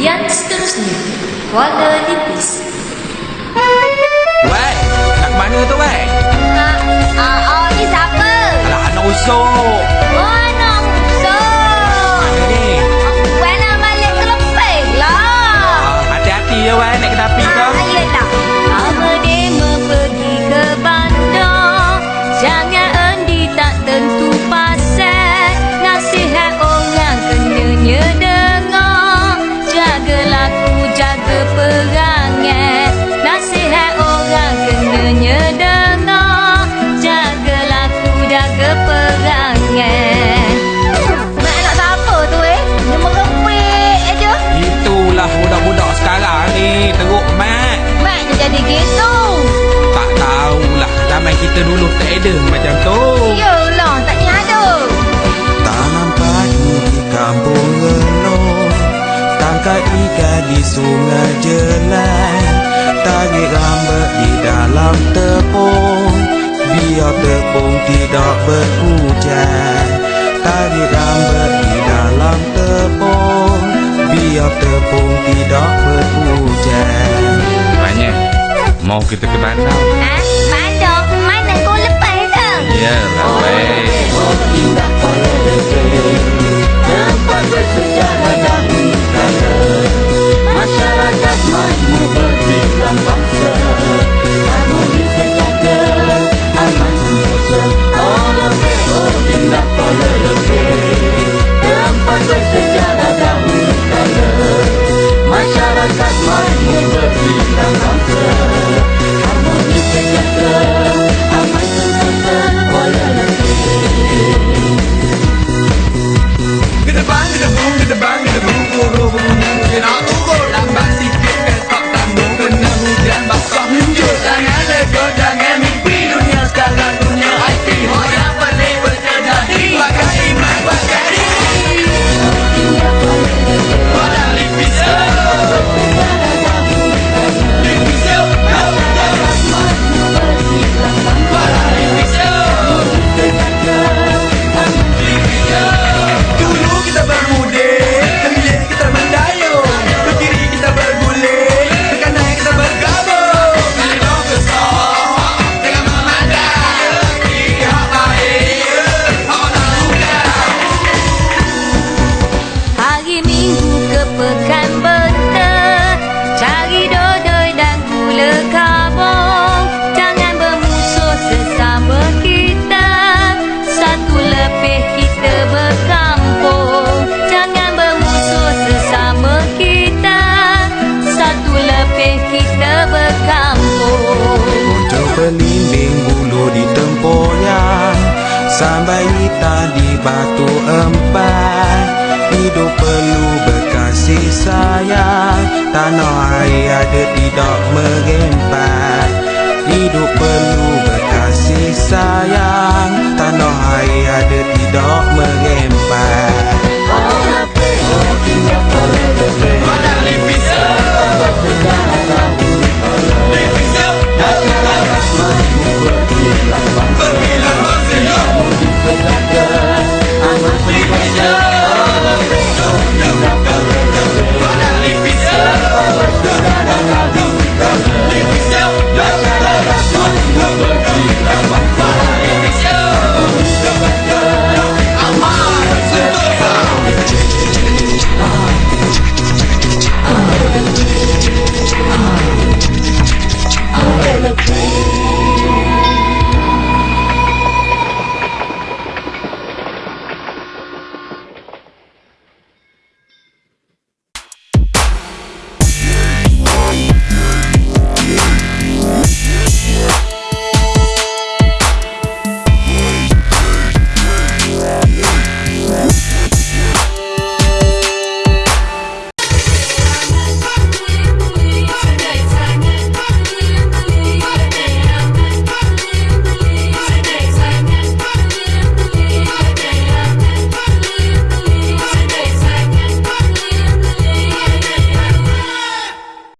Yang seterusnya, warna nipis. Wei, nak mana tu wei? Ha, uh, oh, ni siapa? Alah, anak usuk. Wei, nak balik ke lah. Ah, hati-hati ya, wei, nak kenapa? sebagai gambar di dalam tepung. Biar tepung tidak berhujan. Tarik rambut di dalam tepung. Biar tepung tidak berhujan. Tanya, mau kita ke Bandar Sampai kita di batu empat. Hidup perlu berkasih sayang. Tanah air ada tidak merempat Hidup perlu berkasih sayang. Tanah air ada tidak